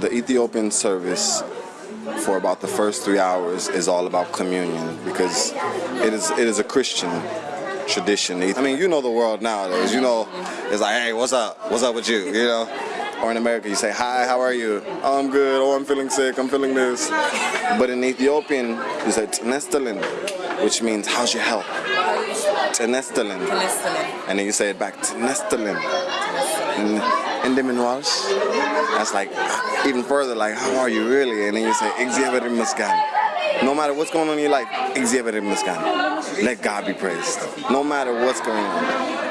The Ethiopian service for about the first three hours is all about communion because it is it is a Christian tradition. I mean, you know the world nowadays. You know, it's like, hey, what's up? What's up with you? You know. Or in America, you say, hi, how are you? Oh, I'm good. Oh, I'm feeling sick. I'm feeling this. But in Ethiopian, you say, Tnestelin, which means, how's your health? Tnestelin. And then you say it back, Tnestelin. And, and then in Welsh, that's like even further, like, how are you really? And then you say, Egziabher Yimesgen. No matter what's going on in your life, exhibit Egziabher Yimesgen. Let God be praised. No matter what's going on.